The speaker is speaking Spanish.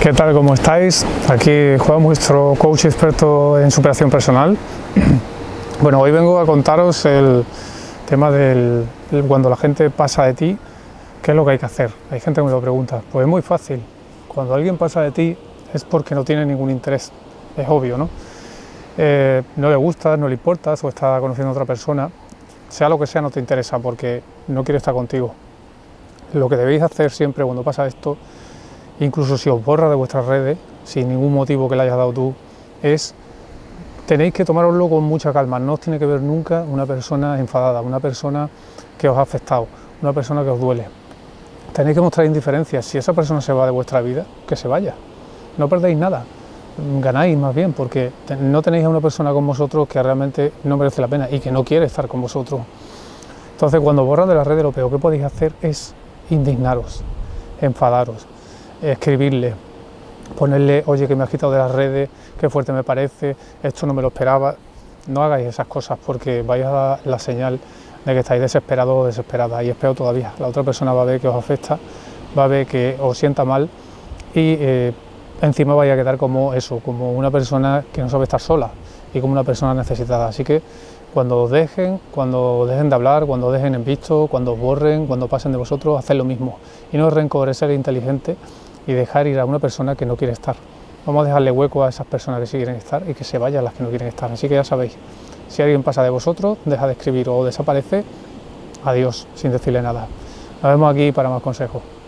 ¿Qué tal? ¿Cómo estáis? Aquí Juan, vuestro coach experto en superación personal. Bueno, hoy vengo a contaros el tema del cuando la gente pasa de ti, ¿qué es lo que hay que hacer? Hay gente que me lo pregunta. Pues es muy fácil. Cuando alguien pasa de ti es porque no tiene ningún interés. Es obvio, ¿no? Eh, no le gusta, no le importa, o está conociendo a otra persona. Sea lo que sea, no te interesa porque no quiere estar contigo. Lo que debéis hacer siempre cuando pasa esto incluso si os borra de vuestras redes, sin ningún motivo que le hayas dado tú, es tenéis que tomároslo con mucha calma, no os tiene que ver nunca una persona enfadada, una persona que os ha afectado, una persona que os duele. Tenéis que mostrar indiferencia, si esa persona se va de vuestra vida, que se vaya, no perdéis nada, ganáis más bien, porque no tenéis a una persona con vosotros que realmente no merece la pena y que no quiere estar con vosotros. Entonces cuando borras de las redes lo peor que podéis hacer es indignaros, enfadaros, escribirle, ponerle, oye, que me has quitado de las redes, qué fuerte me parece, esto no me lo esperaba. No hagáis esas cosas porque vais a dar la señal de que estáis desesperados o desesperadas y es peor todavía. La otra persona va a ver que os afecta, va a ver que os sienta mal y eh, encima vais a quedar como eso, como una persona que no sabe estar sola y como una persona necesitada. Así que cuando os dejen, cuando dejen de hablar, cuando dejen en visto, cuando os borren, cuando pasen de vosotros, haced lo mismo. Y no es rencor, es ser inteligente y dejar ir a una persona que no quiere estar. Vamos a dejarle hueco a esas personas que sí quieren estar y que se vayan las que no quieren estar. Así que ya sabéis, si alguien pasa de vosotros, deja de escribir o desaparece, adiós, sin decirle nada. Nos vemos aquí para más consejos.